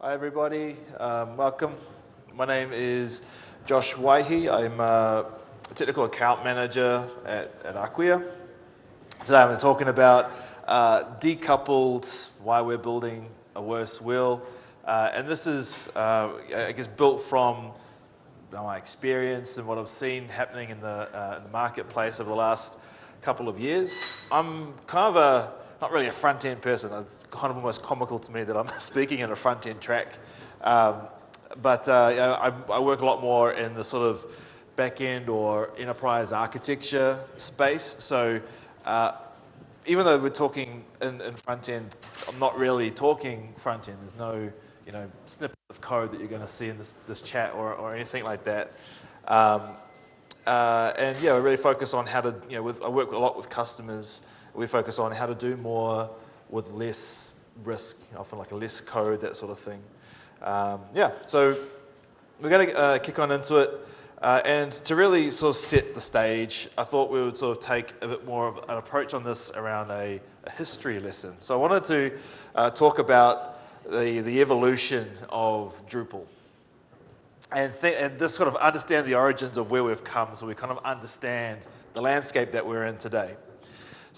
Hi, everybody. Um, welcome. My name is Josh Waihi. I'm a technical account manager at, at Acquia. Today I'm talking about uh, decoupled, why we're building a worse will. Uh, and this is, uh, I guess, built from my experience and what I've seen happening in the, uh, in the marketplace over the last couple of years. I'm kind of a not really a front-end person. It's kind of almost comical to me that I'm speaking in a front-end track. Um, but uh, you know, I, I, work a lot more in the sort of back-end or enterprise architecture space. So uh, even though we're talking in, in front-end, I'm not really talking front-end. There's no you know, snippet of code that you're going to see in this, this chat or, or anything like that. Um, uh, and yeah, we really focus on how to, you know, with, I work a lot with customers we focus on how to do more with less risk, often like a less code, that sort of thing. Um, yeah, so we're going to uh, kick on into it. Uh, and to really sort of set the stage, I thought we would sort of take a bit more of an approach on this around a, a history lesson. So I wanted to uh, talk about the, the evolution of Drupal. And, and this sort of understand the origins of where we've come so we kind of understand the landscape that we're in today.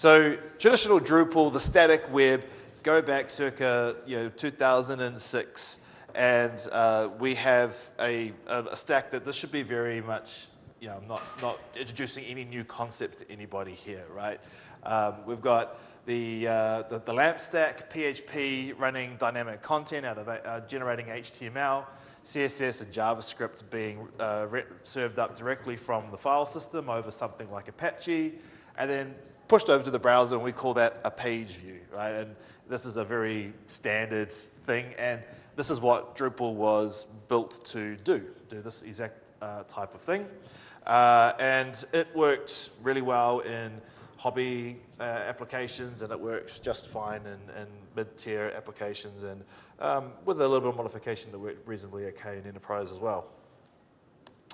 So traditional Drupal, the static web, go back circa you know, 2006, and uh, we have a, a, stack that this should be very much, you know, I'm not, not introducing any new concepts to anybody here, right? Um, we've got the, uh, the, the, LAMP stack, PHP running dynamic content out of uh, generating HTML, CSS and JavaScript being uh, served up directly from the file system over something like Apache, and then pushed over to the browser and we call that a page view, right? And this is a very standard thing and this is what Drupal was built to do, do this exact uh, type of thing. Uh, and it worked really well in hobby uh, applications and it works just fine in, in mid-tier applications and um, with a little bit of modification that worked reasonably okay in enterprise as well.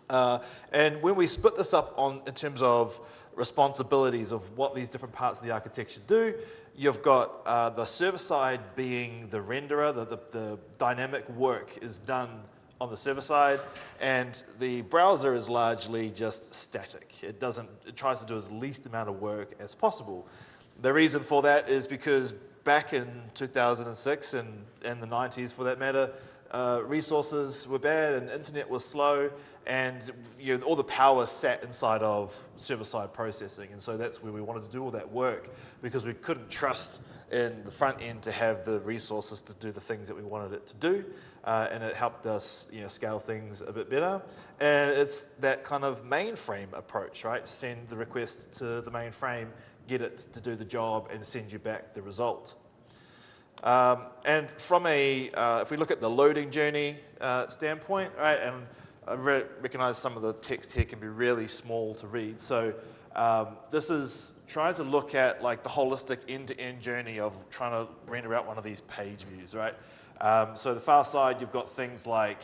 Uh, and when we split this up on in terms of responsibilities of what these different parts of the architecture do. You've got uh, the server side being the renderer, the, the, the, dynamic work is done on the server side, and the browser is largely just static. It doesn't, it tries to do as least amount of work as possible. The reason for that is because back in 2006 and, and the 90s for that matter, uh, resources were bad and internet was slow and you know, all the power sat inside of server-side processing. And so that's where we wanted to do all that work because we couldn't trust in the front end to have the resources to do the things that we wanted it to do. Uh, and it helped us you know, scale things a bit better. And it's that kind of mainframe approach, right? Send the request to the mainframe, get it to do the job, and send you back the result. Um, and from a, uh, if we look at the loading journey uh, standpoint, right, and I re recognize some of the text here can be really small to read. So um, this is trying to look at like the holistic end-to-end -end journey of trying to render out one of these page views, right? Um, so the far side, you've got things like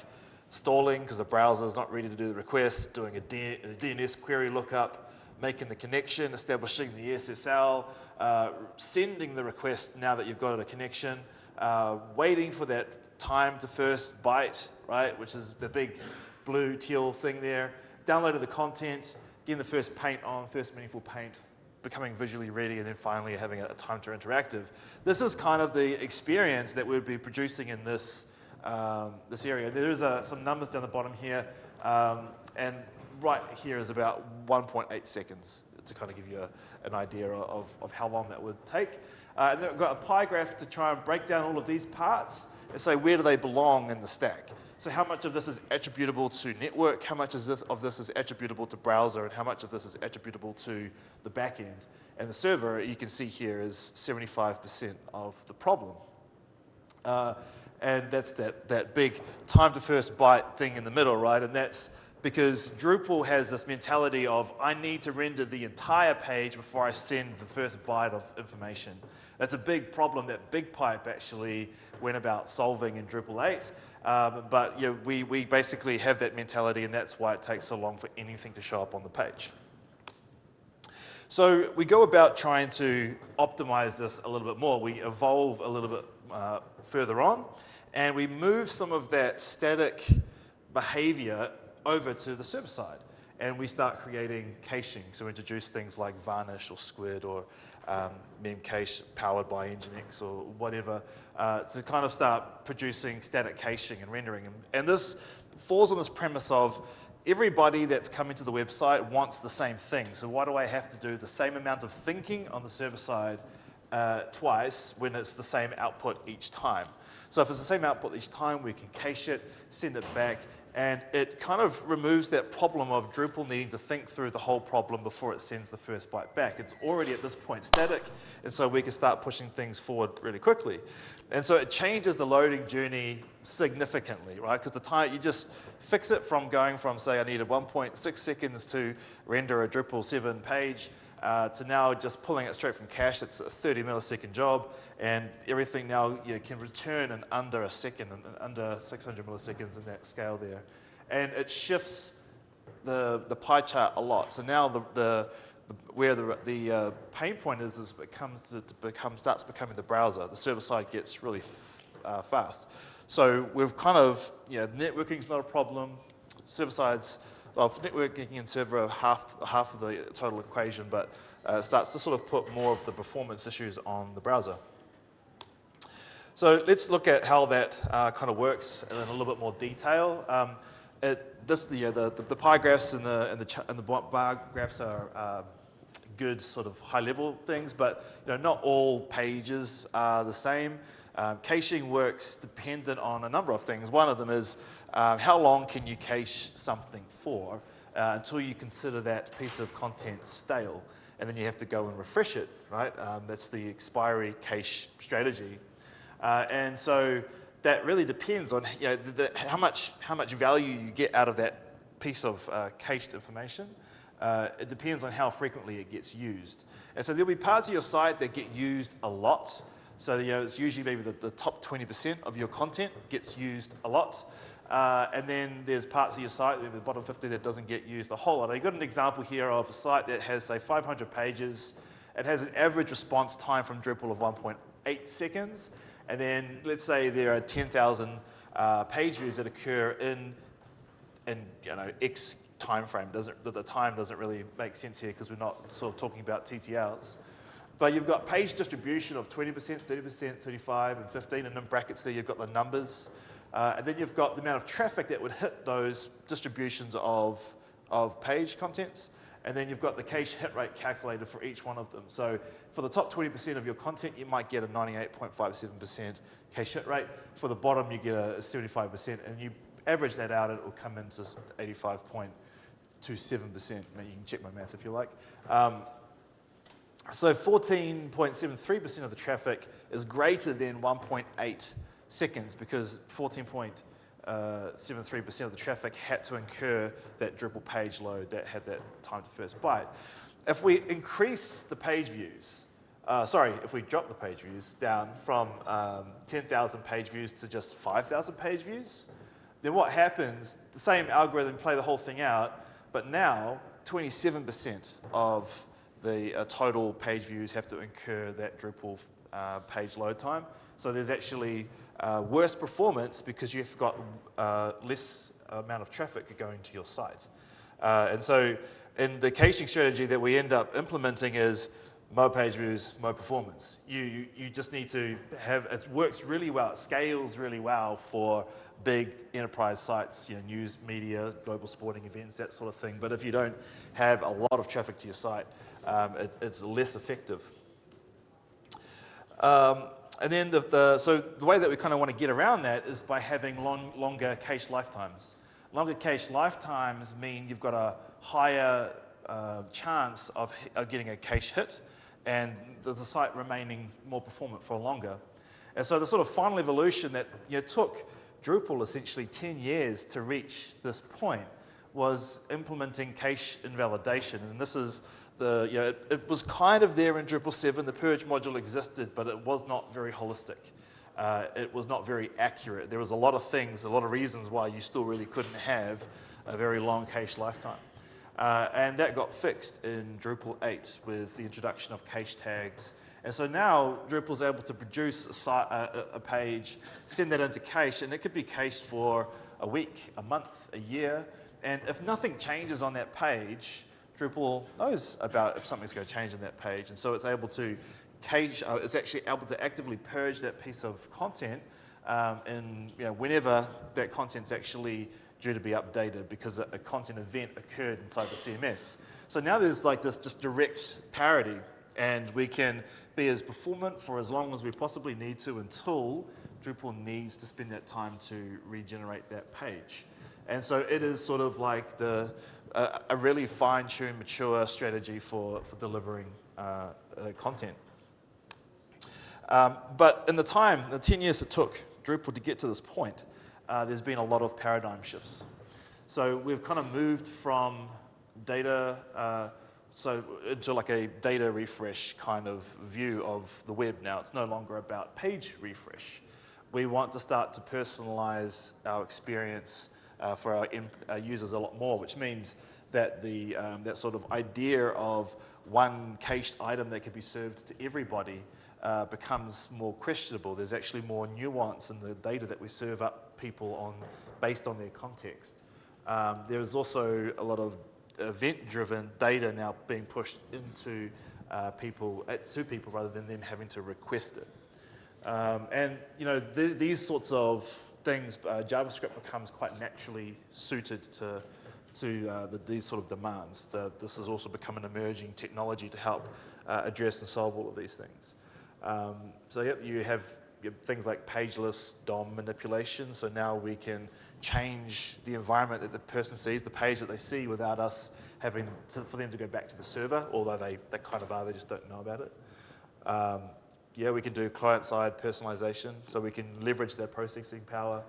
stalling because the browser is not ready to do the request, doing a, D a DNS query lookup, making the connection, establishing the SSL, uh, sending the request now that you've got a connection, uh, waiting for that time to first byte, right, which is the big blue teal thing there, downloaded the content, getting the first paint on, first meaningful paint, becoming visually ready, and then finally having a, time to interactive. This is kind of the experience that we'd be producing in this, um, this area. There is uh, some numbers down the bottom here, um, and right here is about 1.8 seconds to kind of give you a, an idea of, of how long that would take. Uh, and then we've got a pie graph to try and break down all of these parts and say where do they belong in the stack. So how much of this is attributable to network, how much this, of this is attributable to browser, and how much of this is attributable to the backend. And the server, you can see here, is 75% of the problem. Uh, and that's that, that big time to first byte thing in the middle, right? And that's because Drupal has this mentality of I need to render the entire page before I send the first byte of information. That's a big problem that BigPipe actually went about solving in Drupal 8. Um, but you know, we, we basically have that mentality and that's why it takes so long for anything to show up on the page. So we go about trying to optimize this a little bit more. We evolve a little bit uh, further on and we move some of that static behavior over to the server side. And we start creating caching. So we introduce things like Varnish or Squid or um, Memcache powered by Nginx or whatever uh, to kind of start producing static caching and rendering. And, and this falls on this premise of everybody that's coming to the website wants the same thing. So why do I have to do the same amount of thinking on the server side uh, twice when it's the same output each time? So if it's the same output each time, we can cache it, send it back, and it kind of removes that problem of Drupal needing to think through the whole problem before it sends the first byte back. It's already at this point static, and so we can start pushing things forward really quickly. And so it changes the loading journey significantly, right? Because the time, you just fix it from going from, say, I needed 1.6 seconds to render a Drupal 7 page, uh, to now just pulling it straight from cache. It's a 30 millisecond job, and everything now you can return in under a second, and under 600 milliseconds in that scale there. And it shifts the, the pie chart a lot. So now the, the, the where the, the uh, pain point is, is it comes to become, starts becoming the browser. The server side gets really uh, fast. So we've kind of, you know, networking's not a problem, server side's well, networking and server are half, half of the total equation, but uh, starts to sort of put more of the performance issues on the browser. So let's look at how that uh, kind of works in a little bit more detail. Um, it, this, the, the, the, the, pie graphs and the, and the, and the bar graphs are uh, good sort of high level things, but you know, not all pages are the same. Um, caching works dependent on a number of things. One of them is um, how long can you cache something for uh, until you consider that piece of content stale, and then you have to go and refresh it, right? Um, that's the expiry cache strategy. Uh, and so that really depends on you know, the, the, how, much, how much value you get out of that piece of uh, cached information. Uh, it depends on how frequently it gets used. And so there'll be parts of your site that get used a lot. So you know, it's usually maybe the, the top 20% of your content gets used a lot. Uh, and then there's parts of your site, with the bottom 50, that doesn't get used a whole lot. I've got an example here of a site that has, say, 500 pages. It has an average response time from Drupal of 1.8 seconds. And then let's say there are 10,000 uh, page views that occur in, in you know, X time frame. Doesn't, the time doesn't really make sense here because we're not sort of talking about TTLs. But you've got page distribution of 20%, 30%, 35, and 15, and in brackets there you've got the numbers. Uh, and then you've got the amount of traffic that would hit those distributions of, of page contents. And then you've got the cache hit rate calculated for each one of them. So for the top 20% of your content, you might get a 98.57% cache hit rate. For the bottom, you get a 75%. And you average that out, it will come into 85.27%. You can check my math if you like. Um, so 14.73% of the traffic is greater than 1.8 seconds because 14.73% uh, of the traffic had to incur that Drupal page load that had that time to first byte. If we increase the page views, uh, sorry, if we drop the page views down from um, 10,000 page views to just 5,000 page views, then what happens, the same algorithm play the whole thing out, but now 27% of the uh, total page views have to incur that Drupal uh, page load time. So there's actually uh, worse performance because you've got uh, less amount of traffic going to your site. Uh, and so in the caching strategy that we end up implementing is more page views, more performance. You, you, you just need to have, it works really well, it scales really well for big enterprise sites, you know, news, media, global sporting events, that sort of thing. But if you don't have a lot of traffic to your site, um, it, it's less effective. Um, and then the, the, so the way that we kind of want to get around that is by having long, longer cache lifetimes. Longer cache lifetimes mean you've got a higher uh, chance of, of, getting a cache hit and the, the, site remaining more performant for longer. And so the sort of final evolution that you know, took Drupal essentially 10 years to reach this point was implementing cache invalidation. And this is the, you know, it, it, was kind of there in Drupal 7. The purge module existed, but it was not very holistic. Uh, it was not very accurate. There was a lot of things, a lot of reasons why you still really couldn't have a very long cache lifetime. Uh, and that got fixed in Drupal 8 with the introduction of cache tags And so now Drupal's able to produce a, a, a, page, send that into cache, and it could be cached for a week, a month, a year. And if nothing changes on that page, Drupal knows about if something's going to change on that page. And so it's able to cache, uh, it's actually able to actively purge that piece of content um, and you know, whenever that content's actually due to be updated because a, a content event occurred inside the CMS. So now there's like this just direct parity and we can be as performant for as long as we possibly need to until Drupal needs to spend that time to regenerate that page. And so it is sort of like the, a really fine-tuned, mature strategy for, for delivering uh, uh, content. Um, but in the time, the 10 years it took Drupal to get to this point, uh, there's been a lot of paradigm shifts. So we've kind of moved from data, uh, so into like a data refresh kind of view of the web now. It's no longer about page refresh. We want to start to personalize our experience uh, for our, our, users a lot more, which means that the, um, that sort of idea of one cached item that can be served to everybody uh, becomes more questionable. There's actually more nuance in the data that we serve up people on based on their context. Um, there is also a lot of event-driven data now being pushed into uh, people, uh, to people rather than them having to request it. Um, and you know, th these sorts of things, uh, JavaScript becomes quite naturally suited to, to uh, the, these sort of demands. The, this has also become an emerging technology to help uh, address and solve all of these things. Um, so yep, you have things like pageless DOM manipulation. So now we can change the environment that the person sees, the page that they see without us having to, for them to go back to the server, although they, they kind of are, they just don't know about it. Um, yeah, we can do client-side personalization, so we can leverage their processing power.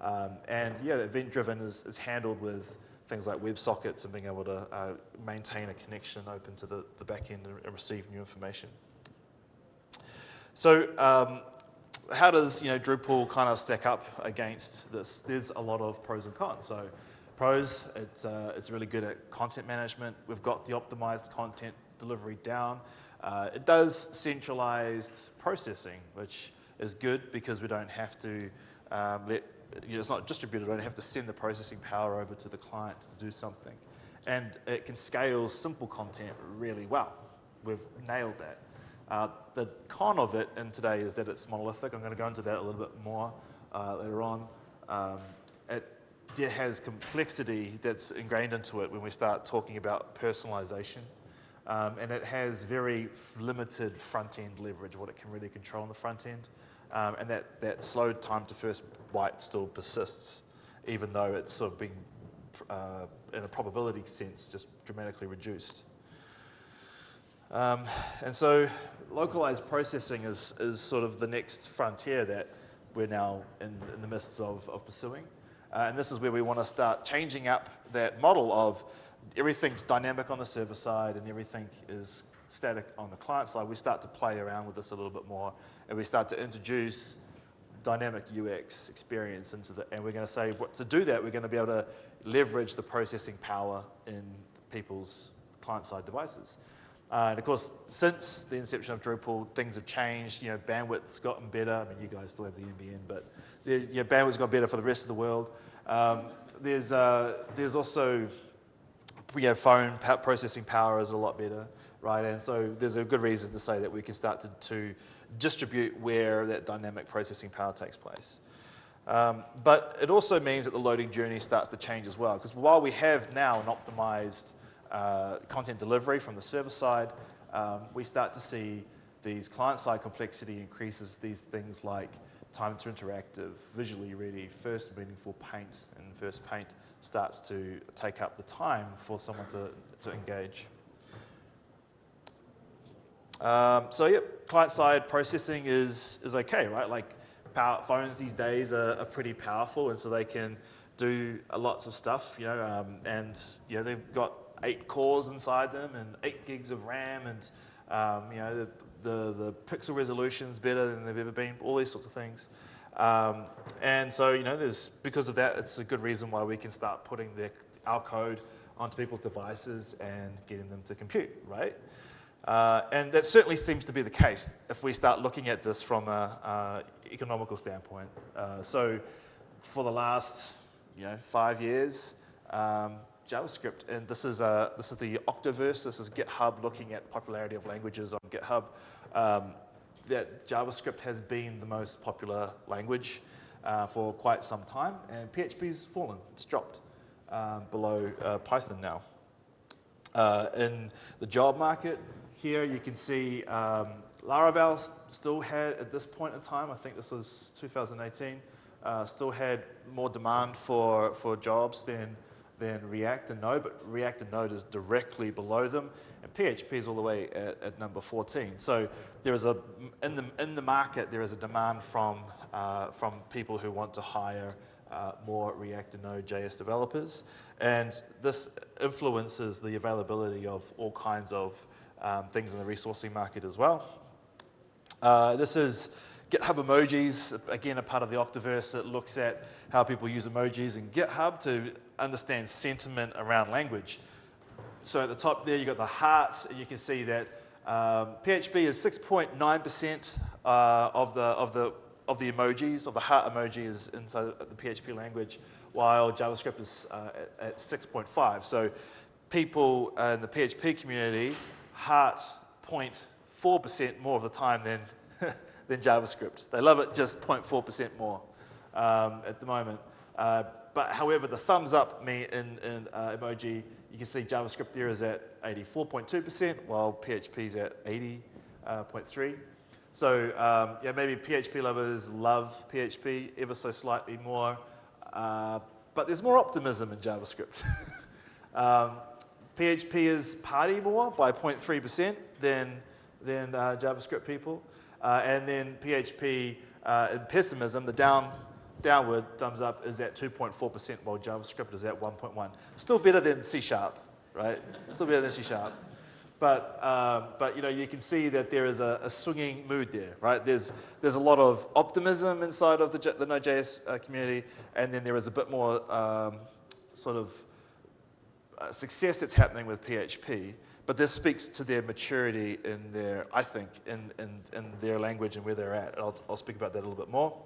Um, and yeah, event-driven is, is handled with things like WebSockets and being able to uh, maintain a connection open to the, the back end and, and receive new information. So um, how does you know, Drupal kind of stack up against this? There's a lot of pros and cons. So pros, it's, uh, it's really good at content management. We've got the optimized content delivery down. Uh, it does centralized processing, which is good because we don't have to um, let, you know, it's not distributed, we don't have to send the processing power over to the client to do something. And it can scale simple content really well. We've nailed that. Uh, the con of it in today is that it's monolithic. I'm going to go into that a little bit more uh, later on. Um, it, it has complexity that's ingrained into it when we start talking about personalization. Um, and it has very limited front-end leverage, what it can really control on the front end. Um, and that, that slow time to first byte still persists, even though it's sort of being, uh, in a probability sense, just dramatically reduced. Um, and so localized processing is, is sort of the next frontier that we're now in, in the midst of, of pursuing. Uh, and this is where we want to start changing up that model of everything's dynamic on the server side and everything is static on the client side. We start to play around with this a little bit more and we start to introduce dynamic UX experience into the, and we're going to say, what, to do that, we're going to be able to leverage the processing power in people's client-side devices. Uh, and of course, since the inception of Drupal, things have changed. You know, bandwidth's gotten better. I mean, you guys still have the NBN, but the, you know, bandwidth's got better for the rest of the world. Um, there's, uh, there's also, you know, phone processing power is a lot better, right? And so there's a good reason to say that we can start to, to distribute where that dynamic processing power takes place. Um, but it also means that the loading journey starts to change as well, because while we have now an optimized uh, content delivery from the server side, um, we start to see these client-side complexity increases these things like time to interactive, visually ready, first meaningful paint, and first paint starts to take up the time for someone to, to engage. Um, so yep, client-side processing is, is okay, right? Like power, phones these days are, are, pretty powerful and so they can do lots of stuff, you know, um, and you know, they've got eight cores inside them and eight gigs of RAM and um, you know, the, the, the pixel resolution's better than they've ever been, all these sorts of things. Um, and so, you know, there's, because of that, it's a good reason why we can start putting their, our code onto people's devices and getting them to compute, right? Uh, and that certainly seems to be the case if we start looking at this from an economical standpoint. Uh, so for the last you know, five years, um, JavaScript, and this is, uh, this is the Octoverse, this is GitHub looking at popularity of languages on GitHub, um, that JavaScript has been the most popular language uh, for quite some time, and PHP's fallen, it's dropped um, below uh, Python now. Uh, in the job market, here you can see um, Laravel still had, at this point in time, I think this was 2018, uh, still had more demand for, for jobs than, than React and Node, but React and Node is directly below them, and PHP is all the way at, at number 14. So there is a, in the, in the market, there is a demand from, uh, from people who want to hire uh, more React and Node.js developers. And this influences the availability of all kinds of um, things in the resourcing market as well. Uh, this is GitHub emojis, again, a part of the Octoverse that looks at how people use emojis in GitHub to understand sentiment around language. So at the top there, you've got the hearts, and you can see that um, PHP is 6.9% uh, of, the, of, the, of the emojis, of the heart emoji is inside the PHP language, while JavaScript is uh, at, at 6.5. So people in the PHP community heart 0.4% more of the time than, than JavaScript. They love it just 0.4% more um, at the moment. Uh, but however, the thumbs up me in, in uh, emoji, you can see JavaScript there is at 84.2%, while PHP is at 80.3. Uh, so um, yeah, maybe PHP lovers love PHP ever so slightly more, uh, but there's more optimism in JavaScript. um, PHP is party more by 0.3% than, than uh, JavaScript people. Uh, and then PHP uh, in pessimism, the down, downward thumbs up is at 2.4%, while JavaScript is at 1.1. Still better than C Sharp, right? Still better than C Sharp. But, um, but you know, you can see that there is a, a, swinging mood there, right? There's, there's a lot of optimism inside of the, the Node.js uh, community, and then there is a bit more um, sort of uh, success that's happening with PHP, but this speaks to their maturity in their, I think, in, in, in their language and where they're at. I'll, I'll speak about that a little bit more.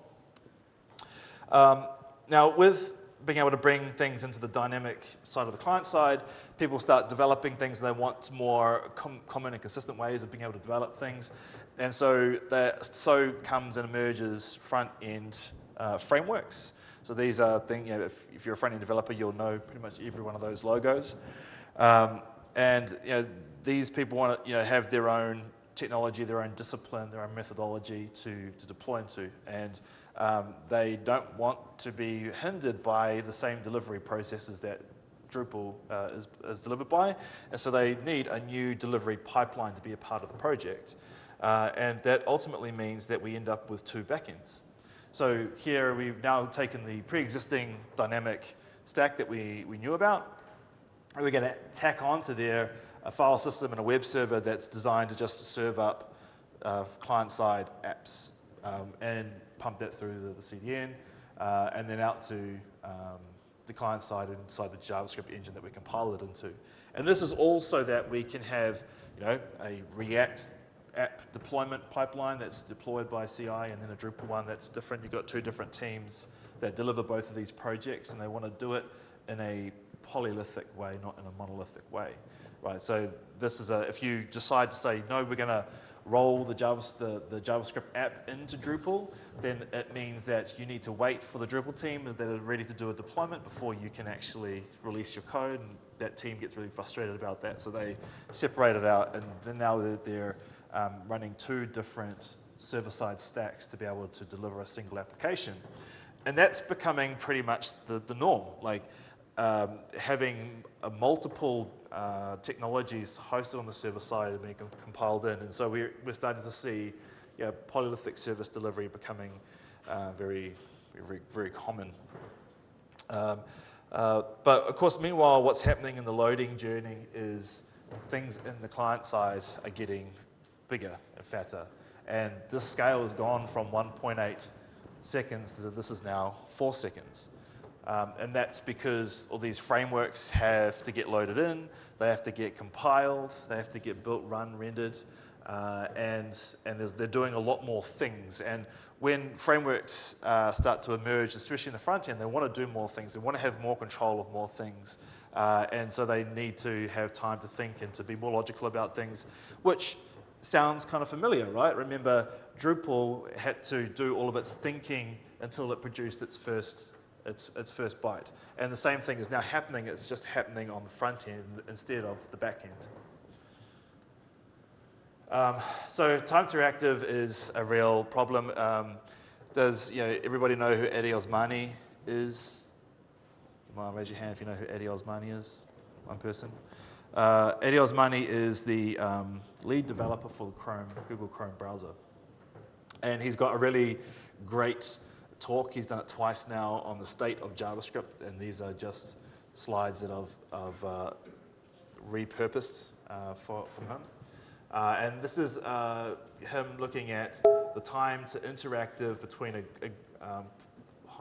Um, now, with being able to bring things into the dynamic side of the client side, people start developing things and they want more com common and consistent ways of being able to develop things. And so that so comes and emerges front-end uh, frameworks. So these are things, you know, if, if you're a front-end developer, you'll know pretty much every one of those logos. Um, and you know, these people want to you know, have their own technology, their own discipline, their own methodology to, to deploy into. And um, they don't want to be hindered by the same delivery processes that Drupal uh, is, is, delivered by. And so they need a new delivery pipeline to be a part of the project. Uh, and that ultimately means that we end up with two backends. So here we've now taken the pre-existing dynamic stack that we, we knew about, and we're going to tack onto there a file system and a web server that's designed to just serve up uh, client-side apps um, and pump that through the, the CDN uh, and then out to um, the client side inside the JavaScript engine that we compile it into. And this is also that we can have you know, a React app deployment pipeline that's deployed by CI and then a Drupal one that's different. You've got two different teams that deliver both of these projects and they want to do it in a polyolithic way, not in a monolithic way, right? So this is a, if you decide to say, no, we're going to roll the, Java, the, the, JavaScript app into Drupal, then it means that you need to wait for the Drupal team that are ready to do a deployment before you can actually release your code. And that team gets really frustrated about that, so they separate it out, and then now they're, they're um, running two different server-side stacks to be able to deliver a single application. And that's becoming pretty much the, the norm. Like um, having multiple uh, technologies hosted on the server side and being compiled in. And so we're, we're starting to see you know, polyolithic service delivery becoming uh, very, very, very common. Um, uh, but of course, meanwhile, what's happening in the loading journey is things in the client side are getting bigger and fatter. And this scale has gone from 1.8 seconds to this is now four seconds. Um, and that's because all these frameworks have to get loaded in, they have to get compiled, they have to get built, run, rendered, uh, and, and they're doing a lot more things. And when frameworks uh, start to emerge, especially in the front end, they want to do more things. They want to have more control of more things. Uh, and so they need to have time to think and to be more logical about things, which sounds kind of familiar, right? Remember, Drupal had to do all of its thinking until it produced its first its, its first byte. And the same thing is now happening, it's just happening on the front end instead of the back end. Um, so time to reactive is a real problem. Um, does you know, everybody know who Addy Osmani is? Might raise your hand if you know who Addy Osmani is. One person. Uh, Addy Osmani is the um, lead developer for the Chrome, Google Chrome browser. And he's got a really great talk. He's done it twice now on the state of JavaScript, and these are just slides that I've, I've uh, repurposed uh, for, from him. Uh, and this is uh, him looking at the time to interactive between a, a, um,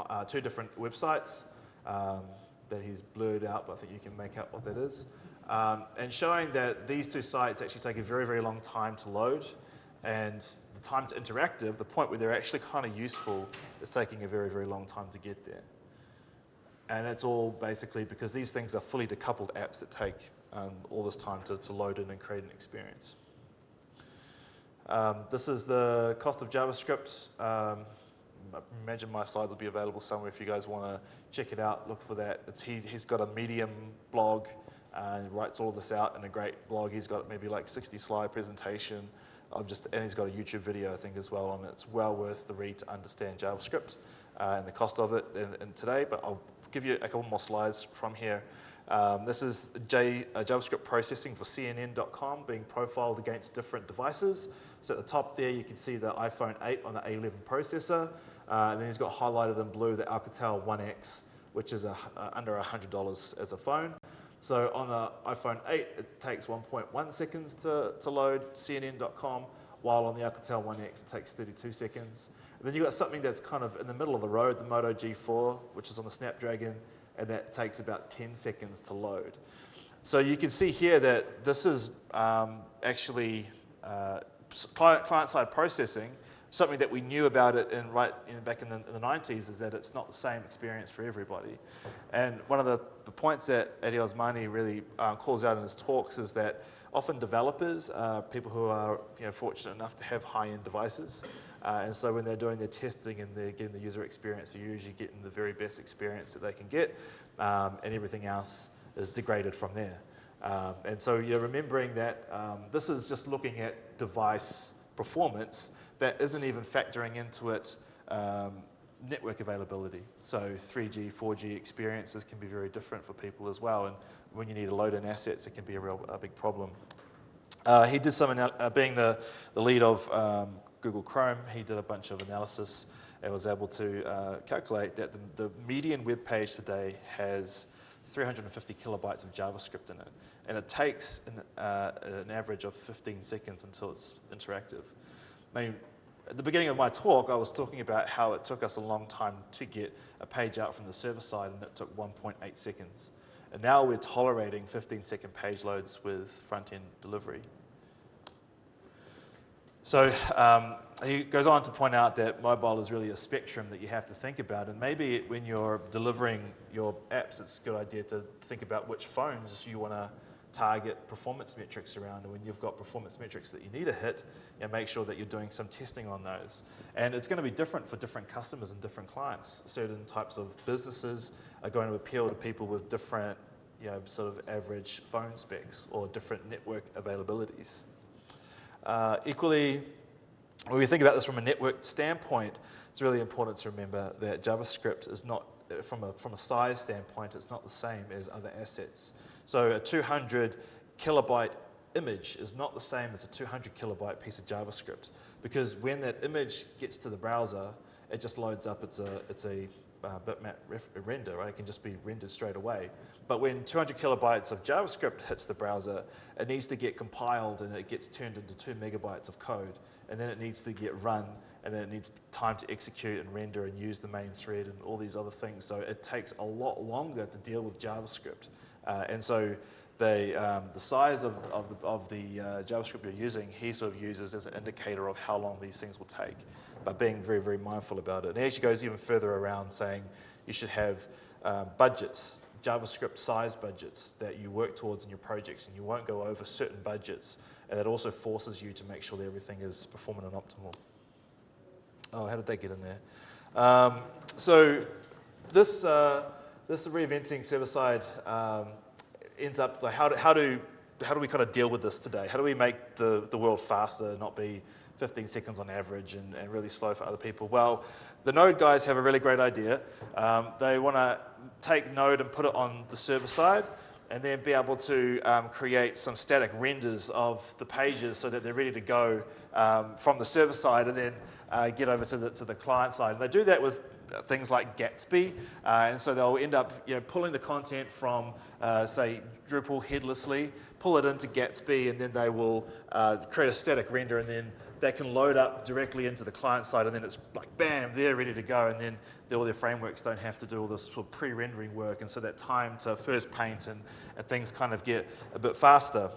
uh, two different websites um, that he's blurred out, but I think you can make out what that is. Um, and showing that these two sites actually take a very, very long time to load, and time to interactive, the point where they're actually kind of useful, is taking a very, very long time to get there. And that's all basically because these things are fully decoupled apps that take um, all this time to, to load in and create an experience. Um, this is the cost of JavaScript. Um, I imagine my slides will be available somewhere if you guys want to check it out, look for that. It's, he, he's got a Medium blog and writes all this out in a great blog. He's got maybe like 60 slide presentation of just, and he's got a YouTube video, I think, as well on it. It's well worth the read to understand JavaScript uh, and the cost of it in, in, today, but I'll give you a couple more slides from here. Um, this is J, uh, JavaScript processing for CNN.com being profiled against different devices. So at the top there, you can see the iPhone 8 on the A11 processor. Uh, and then he's got highlighted in blue the Alcatel One X, which is a, uh, under $100 as a phone. So on the iPhone 8, it takes 1.1 seconds to, to load CNN.com, while on the Alcatel One X, it takes 32 seconds. And then you've got something that's kind of in the middle of the road, the Moto G4, which is on the Snapdragon, and that takes about 10 seconds to load. So you can see here that this is um, actually uh, client-side processing, something that we knew about it in right in, back in the, in the, 90s is that it's not the same experience for everybody. And one of the, the points that Addy Osmani really uh, calls out in his talks is that often developers are people who are you know, fortunate enough to have high-end devices. Uh, and so when they're doing their testing and they're getting the user experience, they're usually getting the very best experience that they can get, um, and everything else is degraded from there. Um, and so you're remembering that um, this is just looking at device performance that isn't even factoring into it um, network availability. So 3G, 4G experiences can be very different for people as well. And when you need to load in assets, it can be a real a big problem. Uh, he did some, uh, being the, the lead of um, Google Chrome, he did a bunch of analysis and was able to uh, calculate that the, the median web page today has 350 kilobytes of JavaScript in it. And it takes an, uh, an average of 15 seconds until it's interactive. I mean, at the beginning of my talk, I was talking about how it took us a long time to get a page out from the server side, and it took 1.8 seconds. And now we're tolerating 15 second page loads with front end delivery. So um, he goes on to point out that mobile is really a spectrum that you have to think about. And maybe when you're delivering your apps, it's a good idea to think about which phones you want to target performance metrics around. And when you've got performance metrics that you need to hit, know, make sure that you're doing some testing on those. And it's going to be different for different customers and different clients. Certain types of businesses are going to appeal to people with different you know, sort of average phone specs or different network availabilities. Uh, equally, when we think about this from a network standpoint, it's really important to remember that JavaScript is not, from a, from a size standpoint, it's not the same as other assets. So a 200 kilobyte image is not the same as a 200 kilobyte piece of JavaScript because when that image gets to the browser, it just loads up, it's a, it's a uh, bitmap render, right? It can just be rendered straight away. But when 200 kilobytes of JavaScript hits the browser, it needs to get compiled and it gets turned into two megabytes of code. And then it needs to get run and then it needs time to execute and render and use the main thread and all these other things. So it takes a lot longer to deal with JavaScript. Uh, and so they, um, the size of, of the, of the uh, JavaScript you're using, he sort of uses as an indicator of how long these things will take, but being very, very mindful about it. And he actually goes even further around saying you should have uh, budgets, JavaScript size budgets that you work towards in your projects, and you won't go over certain budgets, and that also forces you to make sure that everything is performing and optimal. Oh, how did they get in there? Um, so this, uh, this reinventing server-side um, ends up, like how, do, how, do, how do we kind of deal with this today? How do we make the, the world faster, not be 15 seconds on average and, and really slow for other people? Well, the Node guys have a really great idea. Um, they want to take Node and put it on the server side and then be able to um, create some static renders of the pages so that they're ready to go um, from the server side and then uh, get over to the, to the client side. And they do that with things like Gatsby, uh, and so they'll end up you know, pulling the content from, uh, say, Drupal headlessly, pull it into Gatsby, and then they will uh, create a static render, and then that can load up directly into the client side, and then it's like, bam, they're ready to go, and then all their frameworks don't have to do all this sort of pre-rendering work, and so that time to first paint and, and things kind of get a bit faster.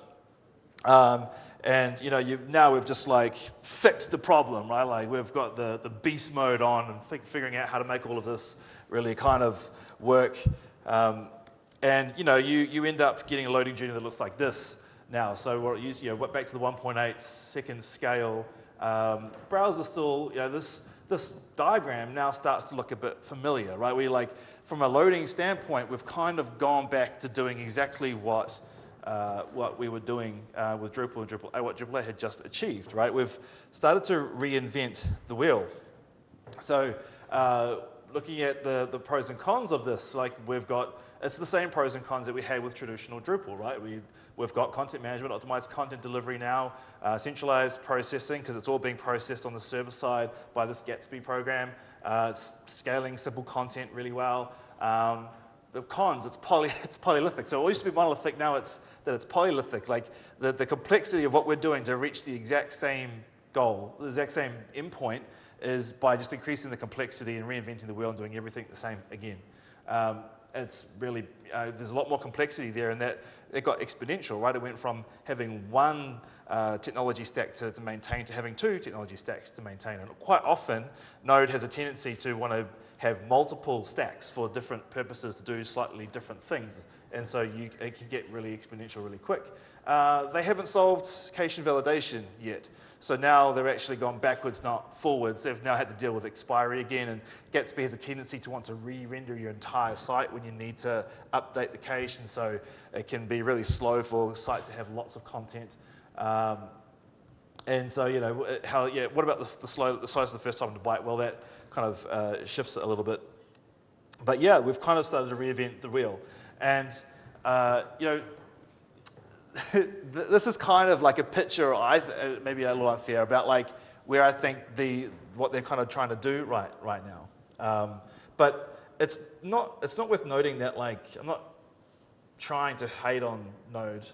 Um, and you know, now we've just like fixed the problem, right? Like we've got the, the beast mode on and figuring out how to make all of this really kind of work. Um, and you know, you, you end up getting a loading journey that looks like this now. So we're you know, back to the 1.8 second scale. Um, browser still, you know, this, this diagram now starts to look a bit familiar, right? We like, from a loading standpoint, we've kind of gone back to doing exactly what uh, what we were doing uh, with Drupal and Drupal, what Drupal 8 had just achieved, right? We've started to reinvent the wheel. So uh, looking at the, the pros and cons of this, like we've got, it's the same pros and cons that we had with traditional Drupal, right? We, we've got content management, optimized content delivery now, uh, centralized processing, because it's all being processed on the server side by this Gatsby program. Uh, it's scaling simple content really well. Um, the cons, it's, poly, it's polyolithic. So it used to be monolithic, now it's that it's polyolithic. Like the, the complexity of what we're doing to reach the exact same goal, the exact same endpoint, is by just increasing the complexity and reinventing the wheel and doing everything the same again. Um, it's really, uh, there's a lot more complexity there and that it got exponential, right? It went from having one uh, technology stack to, to, maintain to having two technology stacks to maintain. And quite often, Node has a tendency to want to have multiple stacks for different purposes to do slightly different things and so you, it can get really exponential really quick. Uh, they haven't solved cache validation yet. So now they're actually gone backwards, not forwards. They've now had to deal with expiry again, and Gatsby has a tendency to want to re-render your entire site when you need to update the cache, and so it can be really slow for sites to have lots of content. Um, and so, you know, how, yeah, what about the, the, slow, the size of the first time to byte? Well, that kind of uh, shifts it a little bit. But yeah, we've kind of started to reinvent the wheel. And, uh, you know, this is kind of like a picture, I uh, maybe a little unfair, about like where I think the, what they're kind of trying to do right, right now. Um, but it's not, it's not worth noting that like, I'm not trying to hate on Node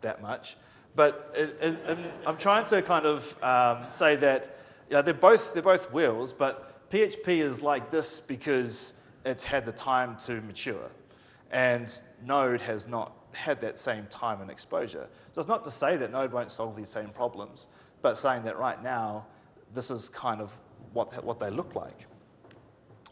that much, but it, it, I'm trying to kind of um, say that you know, they're, both, they're both wheels, but PHP is like this because it's had the time to mature. And Node has not had that same time and exposure. So it's not to say that Node won't solve these same problems, but saying that right now, this is kind of what, what they look like.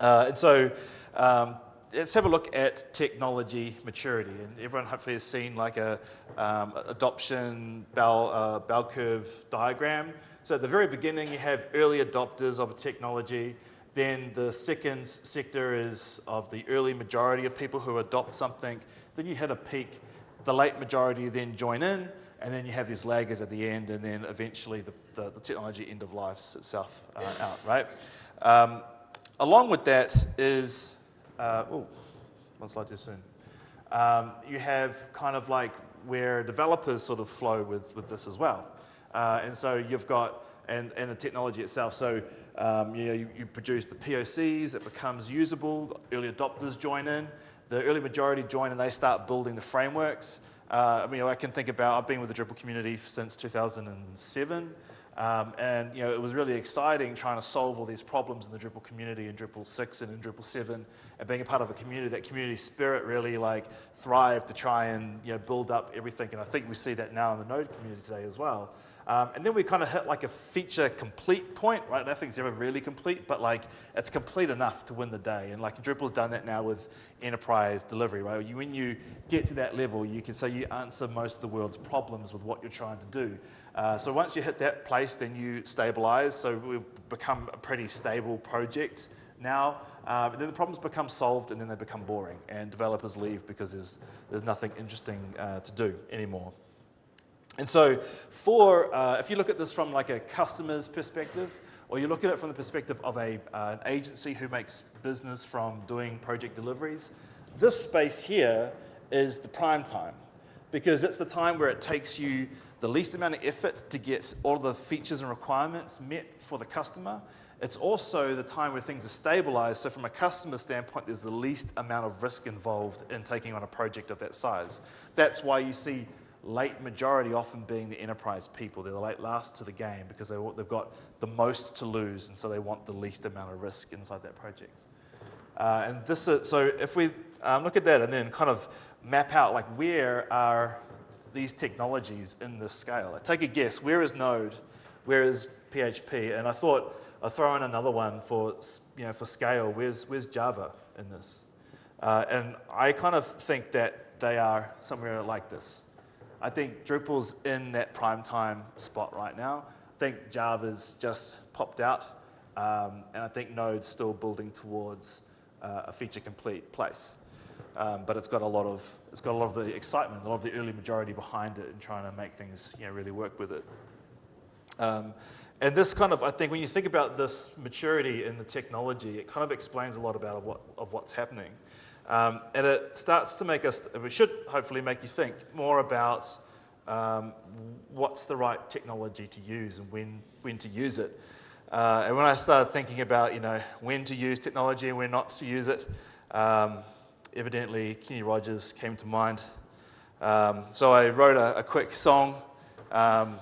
Uh, and so um, let's have a look at technology maturity. And everyone hopefully has seen like a um, adoption bell, uh, bell curve diagram. So at the very beginning, you have early adopters of a technology. Then the second sector is of the early majority of people who adopt something. Then you hit a peak. The late majority then join in, and then you have these laggers at the end, and then eventually the, the, the technology end of life itself uh, out, right? Um, along with that is, uh, oh, one slide too soon. Um, you have kind of like where developers sort of flow with, with this as well. Uh, and so you've got, and, and the technology itself. So um, you, know, you, you, produce the POCs, it becomes usable, early adopters join in, the early majority join and they start building the frameworks. Uh, I mean, I can think about, I've been with the Drupal community since 2007. Um, and you know, it was really exciting trying to solve all these problems in the Drupal community in Drupal 6 and in Drupal 7 and being a part of a community, that community spirit really like thrived to try and you know, build up everything. And I think we see that now in the Node community today as well. Um, and then we kind of hit like a feature complete point, right? Nothing's ever really complete, but like it's complete enough to win the day. And like Drupal's done that now with enterprise delivery, right? You, when you get to that level, you can say you answer most of the world's problems with what you're trying to do. Uh, so once you hit that place, then you stabilize. So we've become a pretty stable project now. Um, and then the problems become solved and then they become boring and developers leave because there's, there's nothing interesting uh, to do anymore. And so for, uh, if you look at this from like a customer's perspective, or you look at it from the perspective of a, uh, an agency who makes business from doing project deliveries, this space here is the prime time because it's the time where it takes you the least amount of effort to get all the features and requirements met for the customer. It's also the time where things are stabilized. So from a customer standpoint, there's the least amount of risk involved in taking on a project of that size. That's why you see late majority often being the enterprise people. They're the late last to the game because they, they've got the most to lose, and so they want the least amount of risk inside that project. Uh, and this is, so if we um, look at that and then kind of map out like where are these technologies in this scale? I take a guess, where is Node? Where is PHP? And I thought I'll throw in another one for, you know, for scale. Where's, where's Java in this? Uh, and I kind of think that they are somewhere like this. I think Drupal's in that prime time spot right now. I think Java's just popped out, um, and I think Node's still building towards uh, a feature complete place. Um, but it's got a lot of it's got a lot of the excitement, a lot of the early majority behind it, and trying to make things you know really work with it. Um, and this kind of, I think, when you think about this maturity in the technology, it kind of explains a lot about of what, of what's happening. Um, and it starts to make us, it should hopefully make you think more about um, what's the right technology to use and when, when to use it. Uh, and when I started thinking about, you know, when to use technology and when not to use it, um, evidently Kenny Rogers came to mind. Um, so I wrote a, a quick song um,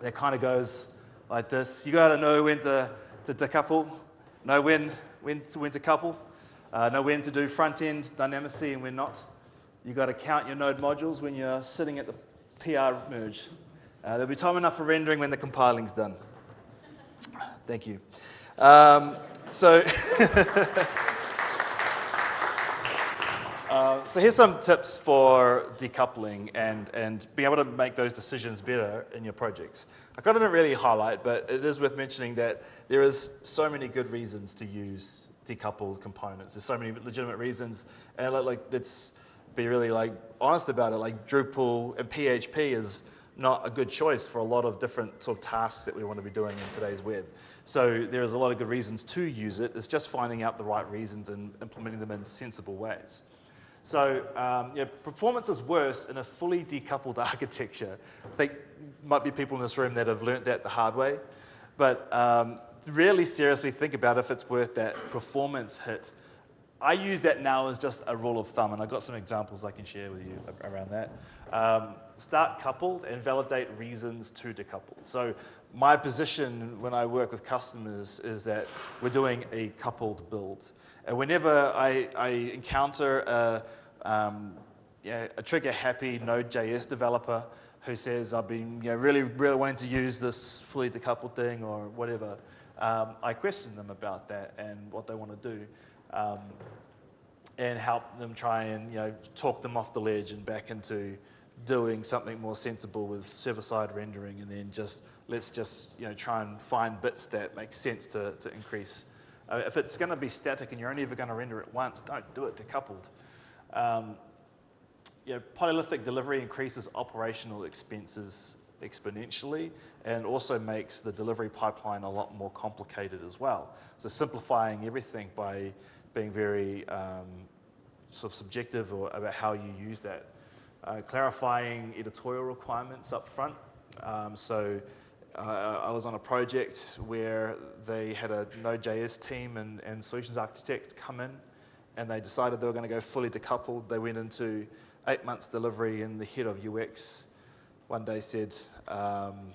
that kind of goes like this. You got to know when to, to decouple, know when, when, to, when to couple, uh, know when to do front-end dynamicity and when not. You've got to count your node modules when you're sitting at the PR merge. Uh, there'll be time enough for rendering when the compiling's done. Thank you. Um, so, uh, so here's some tips for decoupling and, and being able to make those decisions better in your projects. I kind of didn't really highlight, but it is worth mentioning that there is so many good reasons to use decoupled components. There's so many legitimate reasons, and like it's be really like honest about it. Like Drupal and PHP is not a good choice for a lot of different sort of tasks that we want to be doing in today's web. So there's a lot of good reasons to use it. It's just finding out the right reasons and implementing them in sensible ways. So um, yeah, performance is worse in a fully decoupled architecture. I think might be people in this room that have learned that the hard way. But um, really seriously think about if it's worth that performance hit. I use that now as just a rule of thumb, and I've got some examples I can share with you around that. Um, start coupled and validate reasons to decouple. So my position when I work with customers is that we're doing a coupled build. And whenever I, I encounter a, um, yeah, a trigger-happy Node.js developer who says, I've been you know, really, really wanting to use this fully decoupled thing or whatever, um, I question them about that and what they want to do. Um, and help them try and you know talk them off the ledge and back into doing something more sensible with server-side rendering and then just let's just you know try and find bits that make sense to, to increase. Uh, if it's going to be static and you're only ever going to render it once, don't do it decoupled. Um, you know, polyolithic delivery increases operational expenses exponentially and also makes the delivery pipeline a lot more complicated as well. So simplifying everything by being very um, sort of subjective or about how you use that. Uh, clarifying editorial requirements up front. Um, so uh, I was on a project where they had a Node.js team and, and solutions architect come in and they decided they were going to go fully decoupled. They went into eight months delivery and the head of UX one day said, um,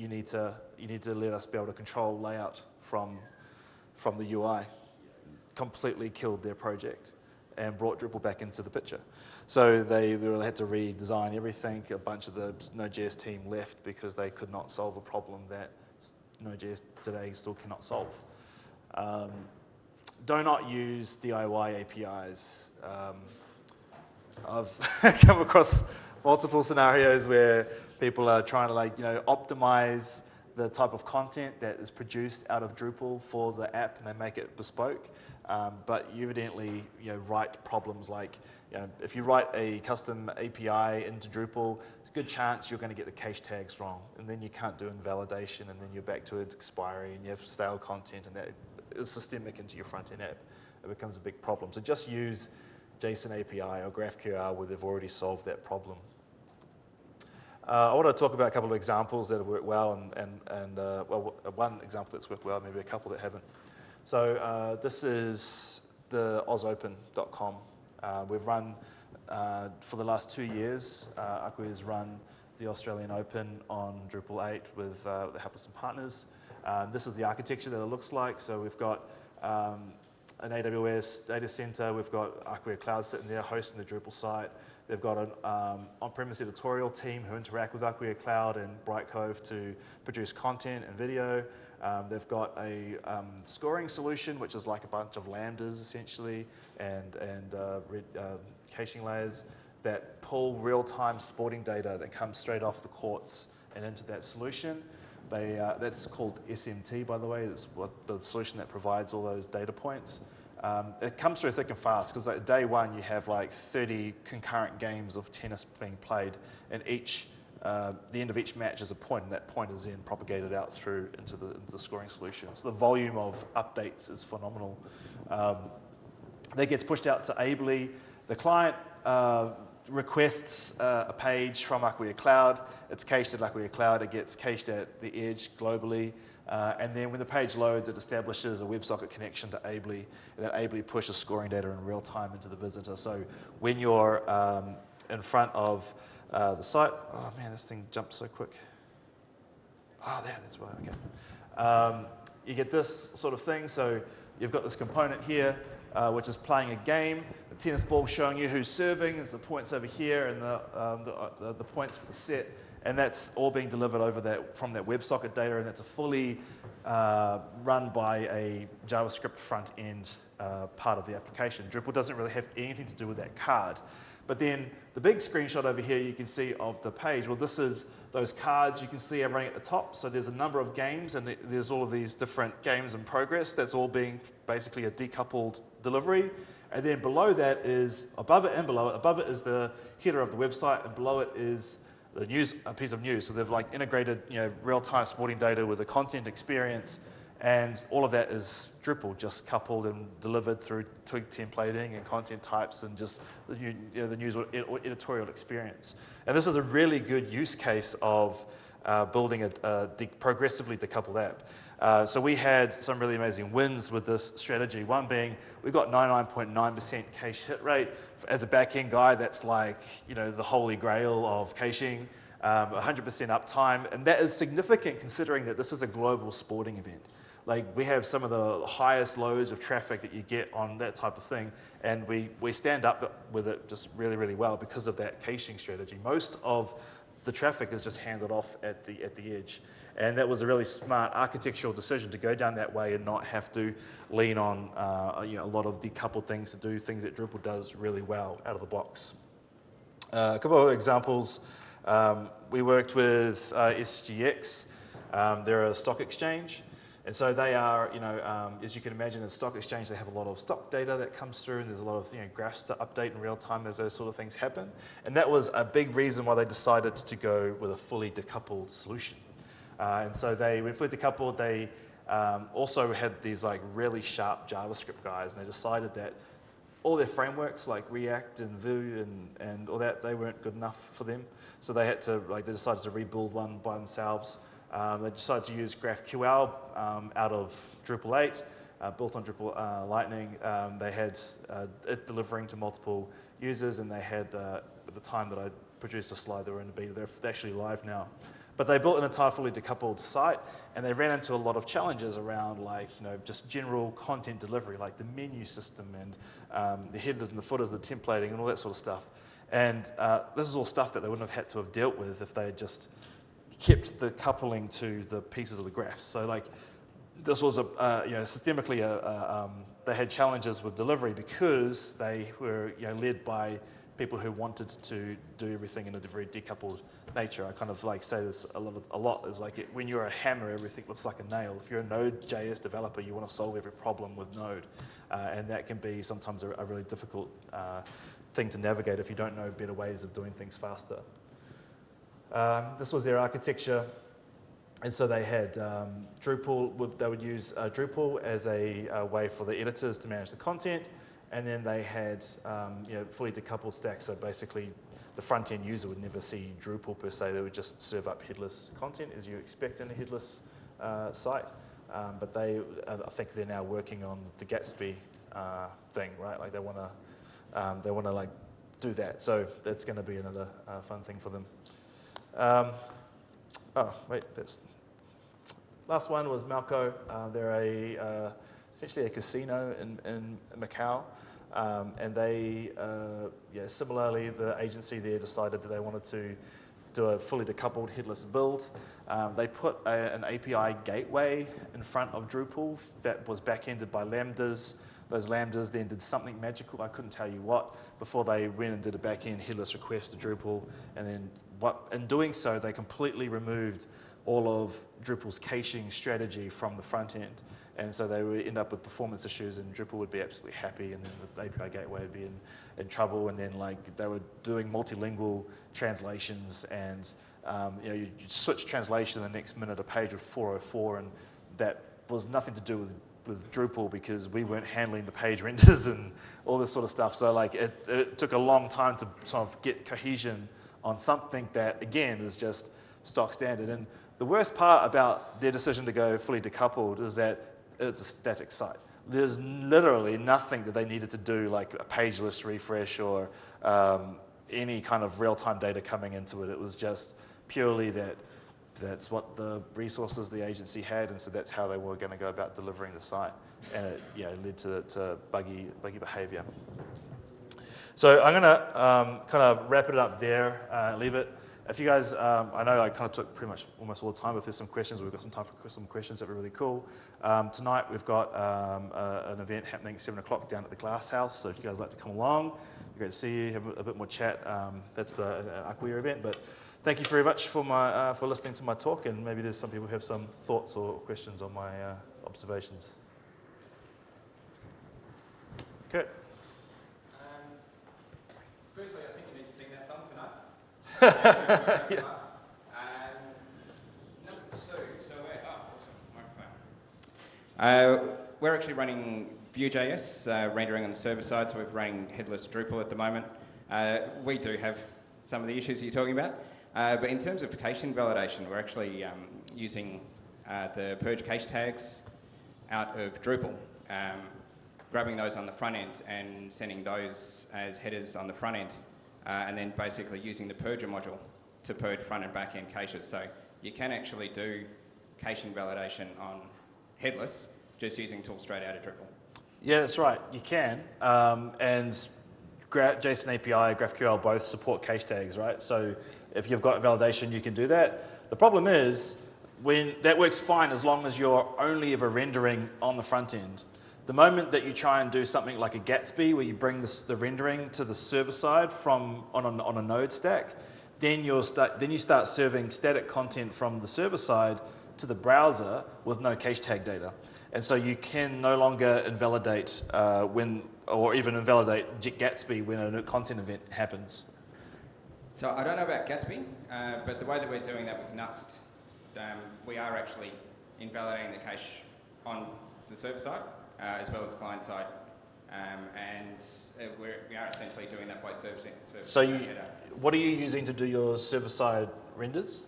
you need to you need to let us be able to control layout from from the UI. Completely killed their project and brought Drupal back into the picture. So they really had to redesign everything. A bunch of the Node.js team left because they could not solve a problem that Node.js today still cannot solve. Um, do not use DIY APIs. Um, I've come across multiple scenarios where people are trying to like, you know, optimize the type of content that is produced out of Drupal for the app and they make it bespoke. Um, but you evidently you know, write problems like, you know, if you write a custom API into Drupal, a good chance you're going to get the cache tags wrong. And then you can't do invalidation and then you're back to expiry and you have stale content and that is systemic into your front-end app. It becomes a big problem. So just use JSON API or GraphQL where they've already solved that problem. Uh, I want to talk about a couple of examples that have worked well and, and, and uh, well, one example that's worked well, maybe a couple that haven't. So uh, this is the ausopen.com. Uh, we've run, uh, for the last two years, uh, has run the Australian Open on Drupal 8 with, uh, with the help of some partners. This is the architecture that it looks like. So we've got um, an AWS data center. We've got Acquia Cloud sitting there hosting the Drupal site. They've got an um, on-premise editorial team who interact with Acquia Cloud and Brightcove to produce content and video. Um, they've got a um, scoring solution, which is like a bunch of lambdas essentially, and, and uh, uh, caching layers that pull real-time sporting data that comes straight off the courts and into that solution. They, uh, that's called SMT, by the way. It's what the solution that provides all those data points. Um, it comes through thick and fast because like day one you have like 30 concurrent games of tennis being played, and each uh, the end of each match is a point, and that point is then propagated out through into the, into the scoring solution. So the volume of updates is phenomenal. Um, that gets pushed out to Ably. The client uh, requests uh, a page from Acquia Cloud. It's cached at Acquia Cloud. It gets cached at the edge globally. Uh, and then when the page loads, it establishes a WebSocket connection to Ably, and that Ably pushes scoring data in real time into the visitor. So when you're um, in front of uh, the site, oh man, this thing jumps so quick. Oh, there, that's why, okay. Um, you get this sort of thing. So you've got this component here, uh, which is playing a game. The tennis ball showing you who's serving, is the points over here, and the, um, the, uh, the, the, points for the set. And that's all being delivered over that from that WebSocket data, and it's a fully uh, run by a JavaScript front end uh, part of the application. Drupal doesn't really have anything to do with that card. But then the big screenshot over here you can see of the page, well this is those cards you can see are running at the top. So there's a number of games and there's all of these different games in progress. That's all being basically a decoupled delivery. And then below that is, above it and below it, above it is the header of the website and below it is the news, a piece of news. So they've like integrated you know, real-time sporting data with a content experience and all of that is Drupal, just coupled and delivered through twig templating and content types and just the, you know, the news editorial experience. And this is a really good use case of uh, building a, a de progressively decoupled app. Uh, so we had some really amazing wins with this strategy. One being we got 99.9% cache hit rate. As a backend guy, that's like you know the holy grail of caching. 100% um, uptime, and that is significant considering that this is a global sporting event. Like we have some of the highest loads of traffic that you get on that type of thing, and we, we stand up with it just really, really well because of that caching strategy. Most of the traffic is just handed off at the, at the edge. And that was a really smart architectural decision to go down that way and not have to lean on uh, you know, a lot of decoupled things to do things that Drupal does really well out of the box. Uh, a couple of examples. Um, we worked with uh, SGX. Um, they're a stock exchange. And so they are, you know, um, as you can imagine, as stock exchange, they have a lot of stock data that comes through, and there's a lot of you know, graphs to update in real time as those sort of things happen. And that was a big reason why they decided to go with a fully decoupled solution. Uh, and so they, when fully decoupled, they um, also had these like really sharp JavaScript guys, and they decided that all their frameworks like React and Vue and, and all that, they weren't good enough for them. So they had to, like, they decided to rebuild one by themselves. Um, they decided to use GraphQL um, out of Drupal 8, uh, built on Drupal uh, Lightning. Um, they had uh, it delivering to multiple users, and they had, uh, at the time that I produced a slide, they were in the beta. They're actually live now. But they built an entire fully decoupled site, and they ran into a lot of challenges around like, you know, just general content delivery, like the menu system and um, the headers and the footers, the templating and all that sort of stuff. And uh, this is all stuff that they wouldn't have had to have dealt with if they had just kept the coupling to the pieces of the graphs. So like, this was a, uh, you know, systemically, a, a, um, they had challenges with delivery because they were, you know, led by people who wanted to do everything in a very decoupled nature. I kind of like say this a lot, a lot is like it, when you're a hammer, everything looks like a nail. If you're a Node.js developer, you want to solve every problem with Node. Uh, and that can be sometimes a, a really difficult uh, thing to navigate if you don't know better ways of doing things faster. Um, this was their architecture. And so they had um, Drupal, they would use uh, Drupal as a, a, way for the editors to manage the content. And then they had um, you know, fully decoupled stacks. So basically, the front end user would never see Drupal per se. They would just serve up headless content as you expect in a headless uh, site. Um, but they, uh, I think they're now working on the Gatsby uh, thing, right? Like they want to, um, they want to like do that. So that's going to be another uh, fun thing for them. Um, oh, wait, that's last one was Melco. Uh, they're a uh, essentially a casino in, in Macau. Um, and they, uh, yeah, similarly, the agency there decided that they wanted to do a fully decoupled headless build. Um, they put a, an API gateway in front of Drupal that was backended by Lambdas. Those Lambdas then did something magical, I couldn't tell you what, before they went and did a backend headless request to Drupal. And then what, in doing so, they completely removed all of Drupal's caching strategy from the front end. And so they would end up with performance issues and Drupal would be absolutely happy and then the API gateway would be in, in trouble and then like they were doing multilingual translations and um, you know, you switch translation the next minute a page with 404 and that was nothing to do with, with Drupal because we weren't handling the page renders and all this sort of stuff. So like it, it took a long time to sort of get cohesion on something that again is just stock standard. And the worst part about their decision to go fully decoupled is that it's a static site. There's literally nothing that they needed to do, like a page list refresh or um, any kind of real-time data coming into it. It was just purely that that's what the resources the agency had, and so that's how they were going to go about delivering the site. And it you know, led to, to buggy, buggy behavior. So I'm going to um, kind of wrap it up there, uh, leave it. If you guys, um, I know I kind of took pretty much almost all the time, but if there's some questions, we've got some time for some questions that were really cool. Um, tonight we've got um, a, an event happening at 7 o'clock down at the Glass House, so if you guys like to come along, great to see you, have a, bit more chat. Um, that's the uh, Acquia event, but thank you very much for, my, uh, for listening to my talk, and maybe there's some people who have some thoughts or questions on my uh, observations. Kurt. Firstly, I think you need to sing that song tonight. yeah. Uh, we're actually running Vue.js, uh, rendering on the server side, so we're running headless Drupal at the moment. Uh, we do have some of the issues you're talking about, uh, but in terms of caching validation, we're actually um, using uh, the purge cache tags out of Drupal, um, grabbing those on the front end and sending those as headers on the front end, uh, and then basically using the purger module to purge front and back end caches. So you can actually do caching validation on headless, just using tools straight out of Drupal. Yeah, that's right. You can. Um, and JSON API, GraphQL both support cache tags, right? So if you've got validation, you can do that. The problem is, when that works fine as long as you're only ever rendering on the front end. The moment that you try and do something like a Gatsby, where you bring this, the rendering to the server side from on a, on a node stack, then, you'll start, then you start serving static content from the server side to the browser with no cache tag data. And so you can no longer invalidate uh, when, or even invalidate Gatsby when a content event happens. So I don't know about Gatsby, uh, but the way that we're doing that with Nuxt, um, we are actually invalidating the cache on the server side as well as client side. Um, and uh, we're, we are essentially doing that by servicing. so you, what are you using to do your server side renders?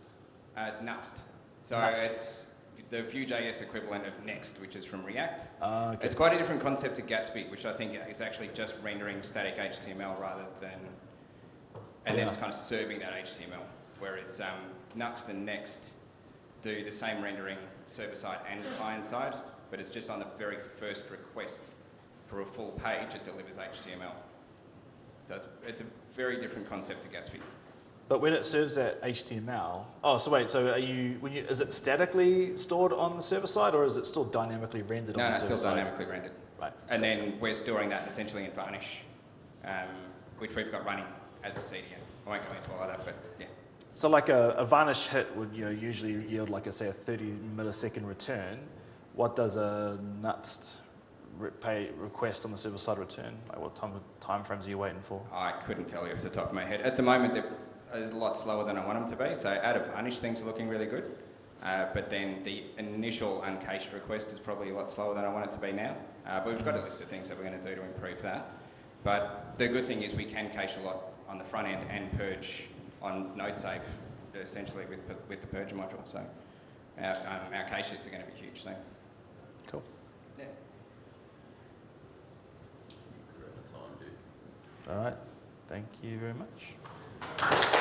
Uh, Nuxt. So Nuxt. it's the Vue.js equivalent of Next, which is from React. Uh, okay. It's quite a different concept to Gatsby, which I think is actually just rendering static HTML rather than, and yeah. then it's kind of serving that HTML. whereas um, Nuxt and Next do the same rendering server side and client side, but it's just on the very first request for a full page, it delivers HTML. So it's, it's a very different concept to Gatsby. But when it serves that HTML, oh, so wait, so are you, when you, is it statically stored on the server side or is it still dynamically rendered No, on no, the it's server still dynamically rendered. Right. And gotcha. then we're storing that essentially in Varnish, um, which we've got running as a CDN. I won't go into all of that, but yeah. So like a, a varnish hit would you know, usually yield like a, say a 30 millisecond return. What does a Nuxt pay request on the server side return? Like what time, time frames are you waiting for? I couldn't tell you off the top of my head. At the moment, they're a lot slower than I want them to be. So out of Varnish, things are looking really good. Uh, but then the initial uncached request is probably a lot slower than I want it to be now. Uh, but we've got a list of things that we're going to do to improve that. But the good thing is we can cache a lot on the front end and purge on NodeSafe, essentially with, with the purge module. So our, um, our cache hits are going to be huge. All right. Thank you very much.